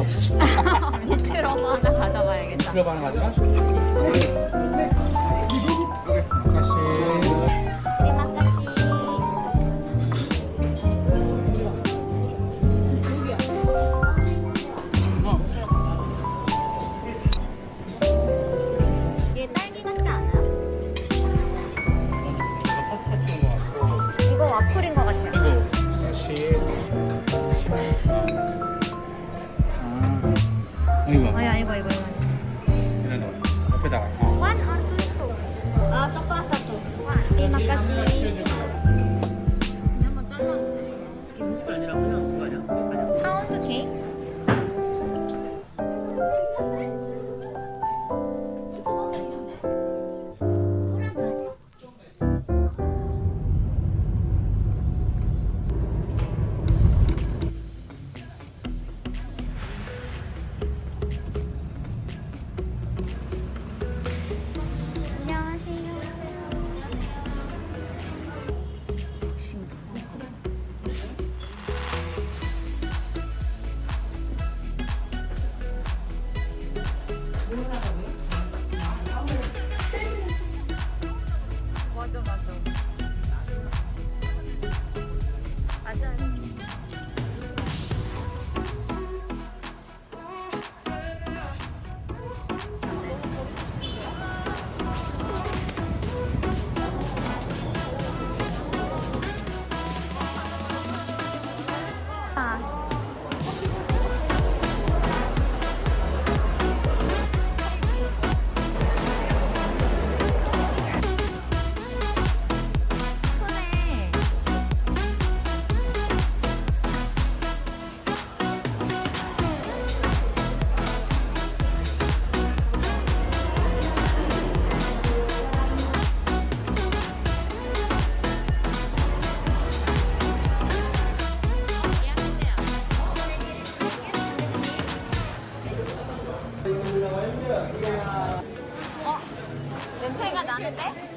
어, 밑으로 하나 가져가야겠다 밑으로 하나 가져가? Iwan. Oh ya, Iwan, Iwan. Ilan doon? Kapit ako. One or two? Uh, two plus satu. Terima kasih. 어? 냄새가 나는데?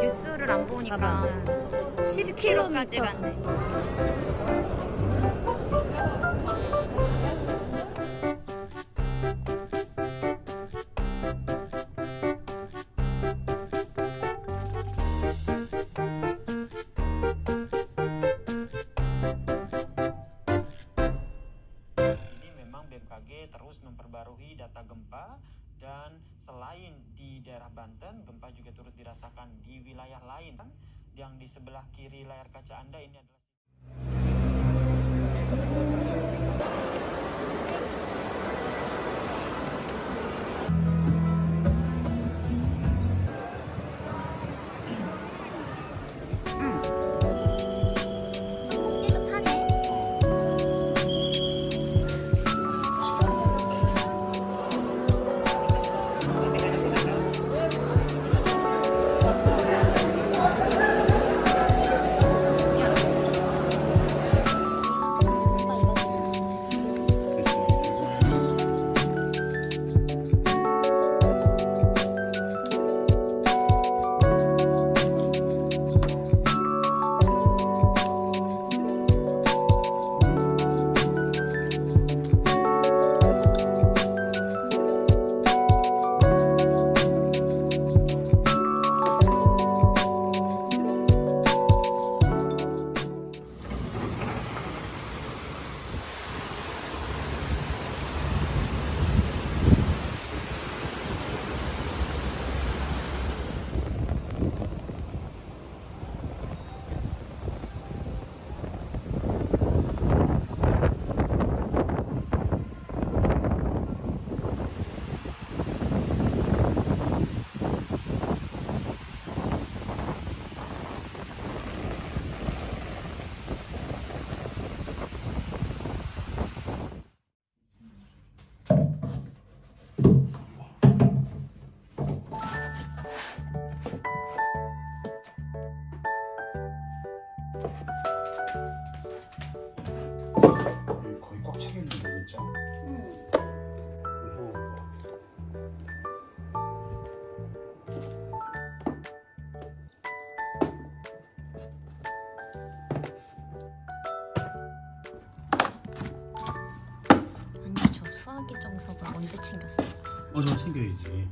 뉴스를 안 보니까 10km까지 갔네. 꽉 차겠는데 진짜 응. 언니 저 수화기 정석을 언제 챙겼어요? 어저 챙겨야지